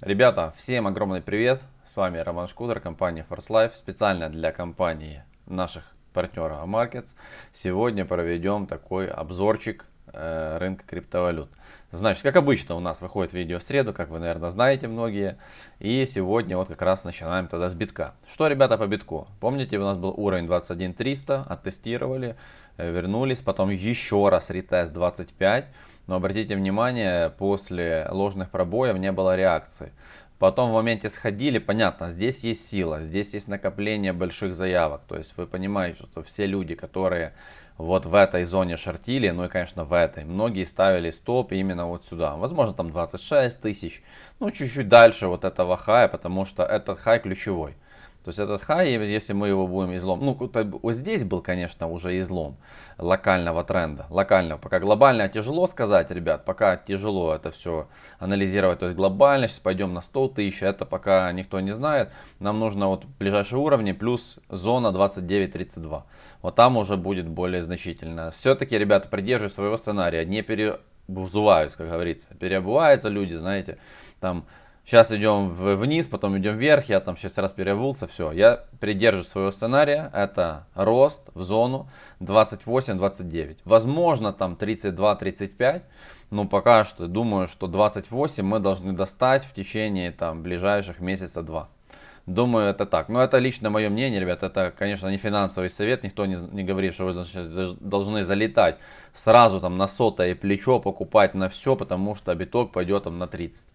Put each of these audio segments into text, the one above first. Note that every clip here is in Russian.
Ребята, всем огромный привет! С вами Роман Шкудер, компания Force Life, специально для компании наших партнеров Markets. Сегодня проведем такой обзорчик э, рынка криптовалют. Значит, как обычно у нас выходит видео в среду, как вы, наверное, знаете многие. И сегодня вот как раз начинаем тогда с битка. Что, ребята, по битку? Помните, у нас был уровень 21300, оттестировали, э, вернулись, потом еще раз ретест 25. Но обратите внимание, после ложных пробоев не было реакции. Потом в моменте сходили, понятно, здесь есть сила, здесь есть накопление больших заявок. То есть вы понимаете, что все люди, которые вот в этой зоне шортили, ну и конечно в этой, многие ставили стоп именно вот сюда. Возможно там 26 тысяч, ну чуть-чуть дальше вот этого хая, потому что этот хай ключевой. То есть этот хай, если мы его будем излом, ну вот здесь был, конечно, уже излом локального тренда, локального. Пока глобально тяжело сказать, ребят, пока тяжело это все анализировать. То есть глобально, сейчас пойдем на 100 тысяч, это пока никто не знает. Нам нужно вот ближайшие уровни плюс зона 29-32. Вот там уже будет более значительно. Все-таки, ребята, придерживай своего сценария, не переобуваюсь, как говорится. Переобуваются люди, знаете, там Сейчас идем вниз, потом идем вверх, я там сейчас раз переобулся, все. Я придерживаюсь своего сценария, это рост в зону 28-29. Возможно там 32-35, но пока что думаю, что 28 мы должны достать в течение там ближайших месяца два. Думаю, это так. Но это лично мое мнение, ребят. Это, конечно, не финансовый совет. Никто не, не говорит, что вы должны залетать сразу там на сотое плечо, покупать на все, потому что биток пойдет там на 30.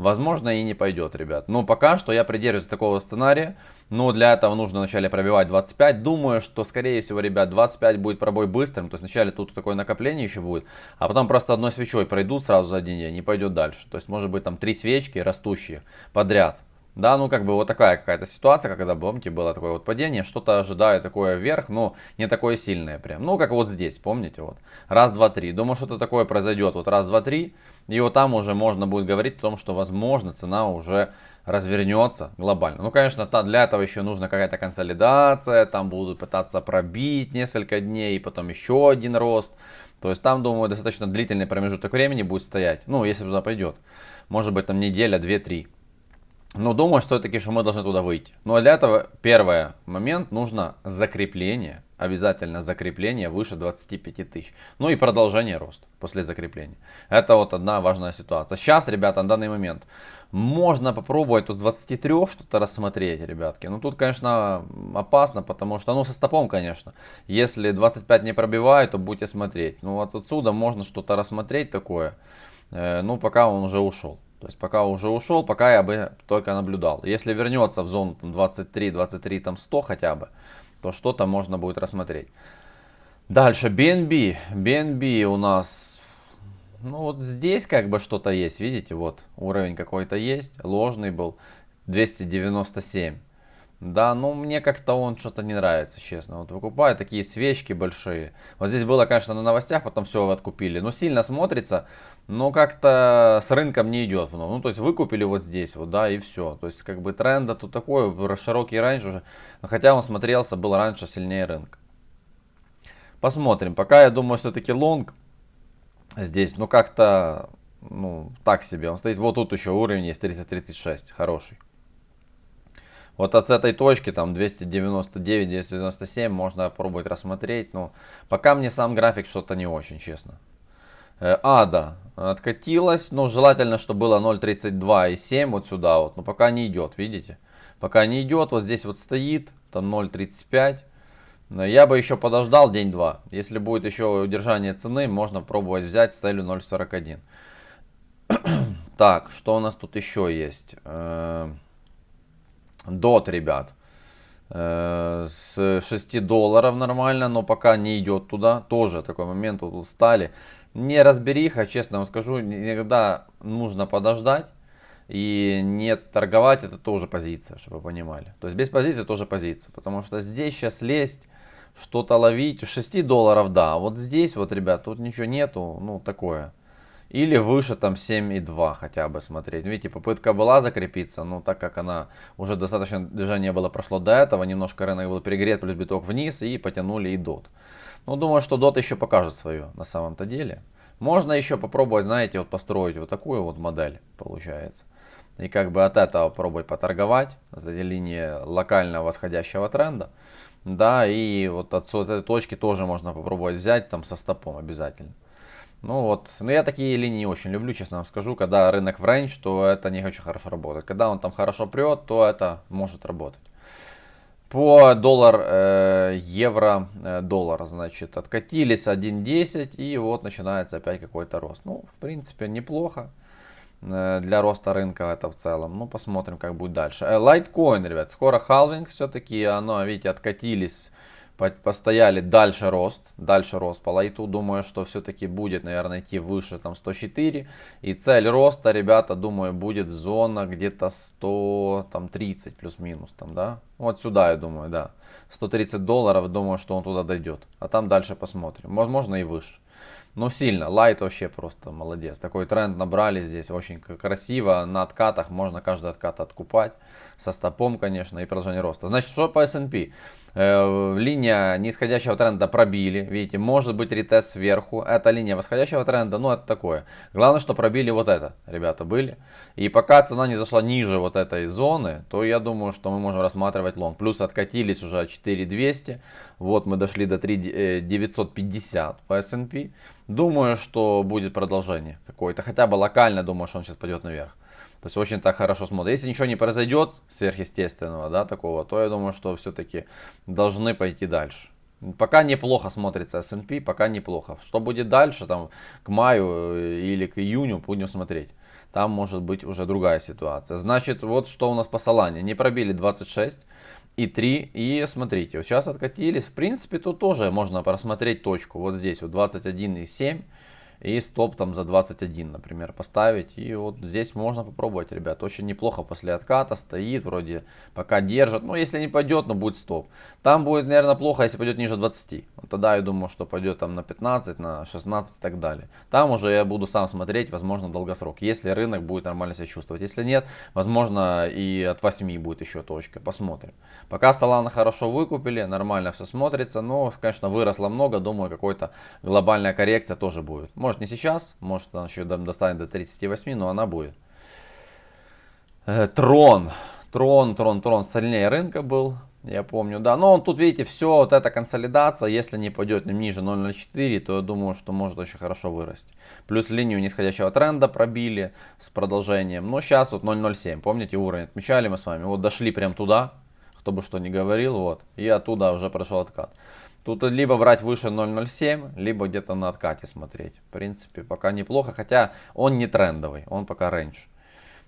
Возможно и не пойдет, ребят. Но пока что я придерживаюсь такого сценария. Но для этого нужно вначале пробивать 25. Думаю, что скорее всего, ребят, 25 будет пробой быстрым. То есть вначале тут такое накопление еще будет. А потом просто одной свечой пройдут сразу за один день и пойдет дальше. То есть может быть там три свечки растущие подряд. Да, ну как бы вот такая какая-то ситуация, когда, помните, было такое вот падение, что-то ожидаю такое вверх, но не такое сильное прям. Ну, как вот здесь, помните, вот. Раз, два, три. Думаю, что-то такое произойдет. Вот раз, два, три. И вот там уже можно будет говорить о том, что, возможно, цена уже развернется глобально. Ну, конечно, для этого еще нужна какая-то консолидация, там будут пытаться пробить несколько дней, потом еще один рост. То есть там, думаю, достаточно длительный промежуток времени будет стоять, ну, если туда пойдет. Может быть, там неделя, две-три. Но думаю, что все-таки что мы должны туда выйти. Но ну, а для этого первый момент нужно закрепление. Обязательно закрепление выше 25 тысяч. Ну и продолжение роста после закрепления. Это вот одна важная ситуация. Сейчас, ребята, на данный момент можно попробовать тут с 23 что-то рассмотреть, ребятки. Но тут, конечно, опасно, потому что, ну, со стопом, конечно. Если 25 не пробивает, то будете смотреть. Ну, вот отсюда можно что-то рассмотреть такое. Э, ну, пока он уже ушел. То есть пока уже ушел, пока я бы только наблюдал. Если вернется в зону 23, 23, там 100 хотя бы, то что-то можно будет рассмотреть. Дальше BNB. BNB у нас, ну вот здесь как бы что-то есть, видите, вот уровень какой-то есть, ложный был, 297. Да, ну мне как-то он что-то не нравится, честно. Вот выкупаю такие свечки большие. Вот здесь было, конечно, на новостях, потом все откупили. Но сильно смотрится, но как-то с рынком не идет. Ну, то есть выкупили вот здесь, вот, да, и все. То есть как бы тренда тут такой, широкий раньше уже. Хотя он смотрелся, был раньше сильнее рынка. Посмотрим. Пока я думаю, все-таки лонг здесь, ну как-то, ну так себе. Он стоит, вот тут еще уровень есть 336, хороший. Вот от этой точки, там 299-297, можно пробовать рассмотреть. Но пока мне сам график что-то не очень, честно. Э, Ада откатилась, но желательно, чтобы было 0.32 и 7 вот сюда вот. Но пока не идет, видите? Пока не идет, вот здесь вот стоит, там 0.35. Я бы еще подождал день-два. Если будет еще удержание цены, можно пробовать взять с целью 0.41. так, что у нас тут еще есть? Э, Дот, ребят. Э, с 6 долларов нормально, но пока не идет туда. Тоже такой момент, вот устали. Не разбериха, честно вам скажу, иногда нужно подождать. И не торговать это тоже позиция, чтобы вы понимали. То есть без позиции тоже позиция. Потому что здесь сейчас лезть, что-то ловить. 6 долларов, да. А вот здесь вот, ребят, тут ничего нету. Ну, такое. Или выше там 7,2 хотя бы смотреть. Видите, попытка была закрепиться, но так как она уже достаточно движение было прошло до этого, немножко рынок был перегрет, плюс биток вниз и потянули и дот. Ну, думаю, что дот еще покажет свое на самом-то деле. Можно еще попробовать, знаете, вот построить вот такую вот модель, получается. и как бы от этого пробовать поторговать, этой линии локального восходящего тренда. Да, и вот от этой точки тоже можно попробовать взять там со стопом обязательно. Ну вот, но я такие линии очень люблю, честно вам скажу. Когда рынок в рейндж, то это не очень хорошо работает. Когда он там хорошо прет, то это может работать. По доллар, э, евро, э, доллар, значит, откатились 1.10 и вот начинается опять какой-то рост. Ну, в принципе, неплохо э, для роста рынка это в целом. Ну, посмотрим, как будет дальше. Э, лайткоин, ребят, скоро халвинг все-таки, оно, видите, откатились постояли дальше рост, дальше рост по лайту. Думаю, что все-таки будет, наверное, идти выше там 104. И цель роста, ребята, думаю, будет зона где-то 130 плюс-минус там, да. Вот сюда, я думаю, да. 130 долларов, думаю, что он туда дойдет. А там дальше посмотрим. Возможно и выше. Но сильно. Лайт вообще просто молодец. Такой тренд набрали здесь. Очень красиво. На откатах можно каждый откат откупать. Со стопом, конечно, и продолжение роста. Значит, что по S&P? Э, линия нисходящего тренда пробили. Видите, может быть ретест сверху. Это линия восходящего тренда, ну это такое. Главное, что пробили вот это, ребята, были. И пока цена не зашла ниже вот этой зоны, то я думаю, что мы можем рассматривать лонг. Плюс откатились уже 4200. Вот мы дошли до 3950 э, по S&P. Думаю, что будет продолжение какое-то. Хотя бы локально, думаю, что он сейчас пойдет наверх. То есть очень так хорошо смотрит. Если ничего не произойдет сверхъестественного, да, такого, то я думаю, что все-таки должны пойти дальше. Пока неплохо смотрится S&P, пока неплохо. Что будет дальше, там, к маю э, или к июню, будем смотреть. Там может быть уже другая ситуация. Значит, вот что у нас по Солане. Не пробили 26 и 3. И смотрите, вот сейчас откатились. В принципе, тут тоже можно просмотреть точку. Вот здесь вот 21,7 и стоп там за 21, например, поставить. И вот здесь можно попробовать, ребят. Очень неплохо после отката стоит, вроде пока держит. Ну, если не пойдет, но будет стоп. Там будет, наверное, плохо, если пойдет ниже 20. Вот тогда я думаю, что пойдет там на 15, на 16 и так далее. Там уже я буду сам смотреть, возможно, долгосрок. Если рынок будет нормально себя чувствовать. Если нет, возможно, и от 8 будет еще точка. Посмотрим. Пока Solana хорошо выкупили, нормально все смотрится. Но, конечно, выросло много. Думаю, какой-то глобальная коррекция тоже будет. Может не сейчас, может она еще достанет до 38, но она будет. Э, трон. Трон, трон, трон сильнее рынка был. Я помню, да. Но тут, видите, все, вот эта консолидация, если не пойдет ниже 0.04, то я думаю, что может очень хорошо вырасти. Плюс линию нисходящего тренда пробили с продолжением. Но сейчас вот 0.07, помните уровень, отмечали мы с вами. Вот дошли прям туда, кто бы что ни говорил, вот. И оттуда уже прошел откат. Тут либо брать выше 0.07, либо где-то на откате смотреть. В принципе, пока неплохо, хотя он не трендовый, он пока рейндж.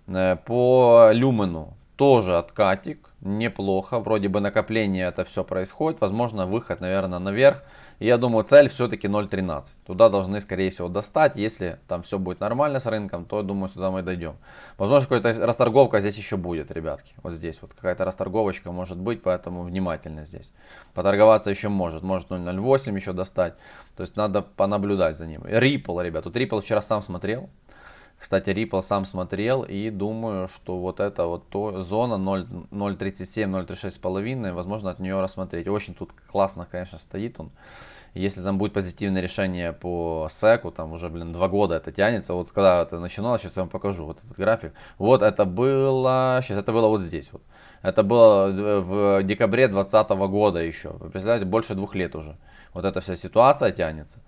Э, по люмену тоже откатик, неплохо. Вроде бы накопление это все происходит. Возможно, выход, наверное, наверх. Я думаю, цель все-таки 0.13. Туда должны, скорее всего, достать. Если там все будет нормально с рынком, то, я думаю, сюда мы дойдем. Возможно, какая-то расторговка здесь еще будет, ребятки. Вот здесь вот какая-то расторговочка может быть, поэтому внимательно здесь. Поторговаться еще может. Может 0.08 еще достать. То есть надо понаблюдать за ним. Ripple, ребят. Тут Ripple вчера сам смотрел. Кстати, Ripple сам смотрел и думаю, что вот эта вот то, зона 0.37-0.36,5, возможно от нее рассмотреть. Очень тут классно, конечно, стоит он. Если там будет позитивное решение по секу, там уже, блин, два года это тянется. Вот когда это начиналось, сейчас я вам покажу вот этот график. Вот это было, сейчас это было вот здесь вот. Это было в декабре 2020 года еще. Вы представляете, больше двух лет уже. Вот эта вся ситуация тянется.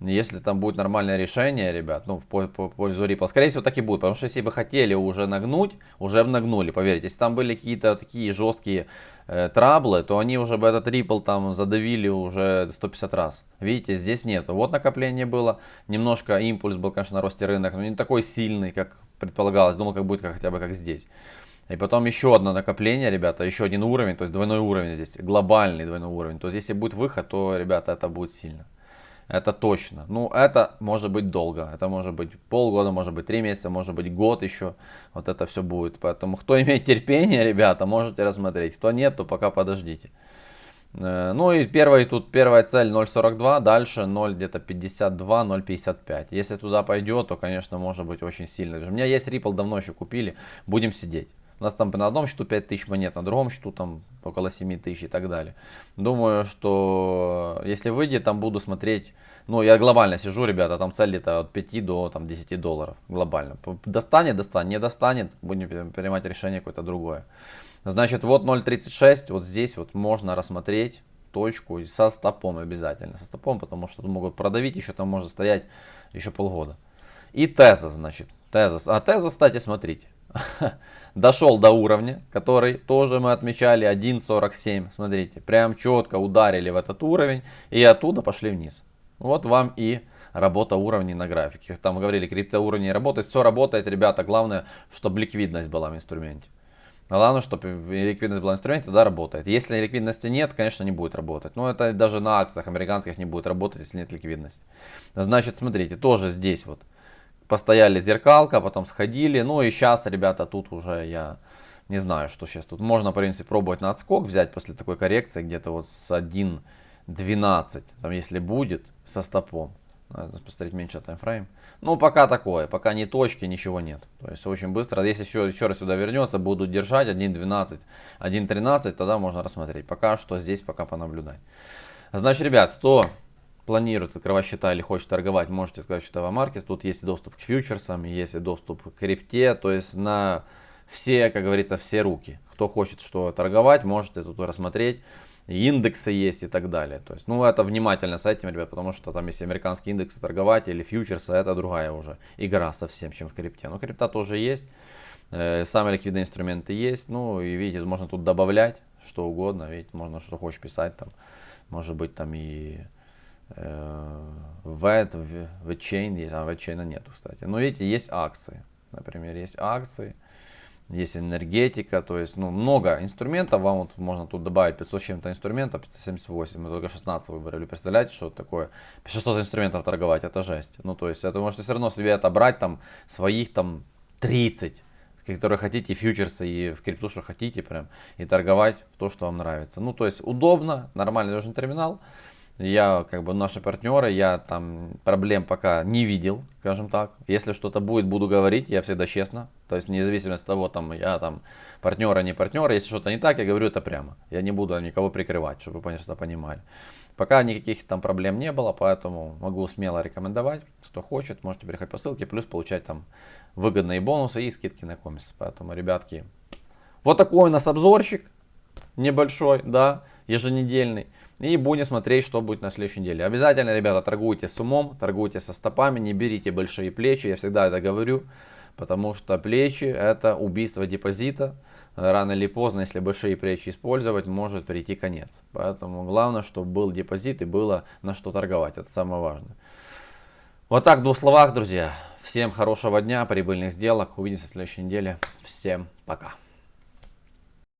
Если там будет нормальное решение, ребят, ну, в пользу Ripple, скорее всего, так и будет. Потому что если бы хотели уже нагнуть, уже бы нагнули, поверьте. Если там были какие-то такие жесткие э, траблы, то они уже бы этот Ripple там задавили уже 150 раз. Видите, здесь нет. Вот накопление было, немножко импульс был, конечно, на росте рынок, но не такой сильный, как предполагалось. Думал, как будет как, хотя бы как здесь. И потом еще одно накопление, ребята, еще один уровень, то есть двойной уровень здесь, глобальный двойной уровень. То есть если будет выход, то, ребята, это будет сильно. Это точно. Ну, это может быть долго. Это может быть полгода, может быть три месяца, может быть год еще. Вот это все будет. Поэтому, кто имеет терпение, ребята, можете рассмотреть. Кто нет, то пока подождите. Э, ну и первая, тут первая цель 0.42, дальше 0 где-то 52, 0.55. Если туда пойдет, то, конечно, может быть очень сильно. У меня есть Ripple, давно еще купили, будем сидеть. У нас там на одном счету 5000 монет, на другом счету там около 7000 и так далее. Думаю, что если выйдет, там буду смотреть Ну, я глобально сижу, ребята, там цель где-то от 5 до там, 10 долларов глобально. Достанет, достанет, не достанет, будем принимать решение какое-то другое. Значит, вот 0.36, вот здесь вот можно рассмотреть точку со стопом обязательно. Со стопом, потому что могут продавить, еще там может стоять еще полгода. И теза, значит, теза. А теза, кстати, смотрите, дошел до уровня, который тоже мы отмечали 1.47. Смотрите, прям четко ударили в этот уровень и оттуда пошли вниз. Вот вам и работа уровней на графике. Там говорили, криптоуровни работает. Все работает, ребята. Главное, чтобы ликвидность была в инструменте. Главное, чтобы ликвидность была в инструменте, тогда работает. Если ликвидности нет, конечно, не будет работать. Но это даже на акциях американских не будет работать, если нет ликвидности. Значит, смотрите, тоже здесь вот постояли зеркалка, потом сходили. Ну и сейчас, ребята, тут уже я не знаю, что сейчас тут. Можно, в принципе, пробовать на отскок взять после такой коррекции, где-то вот с 1.12, там если будет, со стопом. Надо посмотреть меньше таймфрейм. Ну, пока такое, пока ни точки, ничего нет. То есть очень быстро. Если еще, еще раз сюда вернется, будут держать 1.12, 1.13, тогда можно рассмотреть. Пока что здесь пока понаблюдать. Значит, ребят, кто планирует открывать счета или хочет торговать, можете открывать счета в Амаркет. Тут есть доступ к фьючерсам, есть доступ к крипте. То есть на все, как говорится, все руки. Кто хочет что торговать, можете тут рассмотреть индексы есть и так далее. То есть, ну, это внимательно с этим, ребят, потому что там, если американские индексы торговать или фьючерсы, это другая уже игра совсем, чем в крипте. Но крипта тоже есть, э, самые ликвидные инструменты есть, ну, и видите, можно тут добавлять что угодно, видите, можно что хочешь писать там, может быть там и VET, VeChain есть, а VeChain нету, кстати. Но видите, есть акции, например, есть акции, есть энергетика, то есть ну, много инструментов, вам вот можно тут добавить 500 чем-то инструментов, 578, мы только 16 выбрали, представляете, что такое? 600 инструментов торговать, это жесть, ну то есть это можете все равно себе отобрать там своих там 30, которые хотите, фьючерсы и в крипту, что хотите прям, и торговать то, что вам нравится, ну то есть удобно, нормальный должен терминал, я, как бы, наши партнеры, я там проблем пока не видел, скажем так. Если что-то будет, буду говорить, я всегда честно. То есть, независимо от того, там, я там партнер, а не партнер, если что-то не так, я говорю это прямо. Я не буду никого прикрывать, чтобы вы просто понимали. Пока никаких там проблем не было, поэтому могу смело рекомендовать. Кто хочет, можете переходить по ссылке, плюс получать там выгодные бонусы и скидки на комис. Поэтому, ребятки, вот такой у нас обзорчик небольшой, да, еженедельный. И будем смотреть, что будет на следующей неделе. Обязательно, ребята, торгуйте с умом, торгуйте со стопами, не берите большие плечи. Я всегда это говорю, потому что плечи это убийство депозита. Рано или поздно, если большие плечи использовать, может прийти конец. Поэтому главное, чтобы был депозит и было на что торговать. Это самое важное. Вот так в двух словах, друзья. Всем хорошего дня, прибыльных сделок. Увидимся в следующей неделе. Всем пока.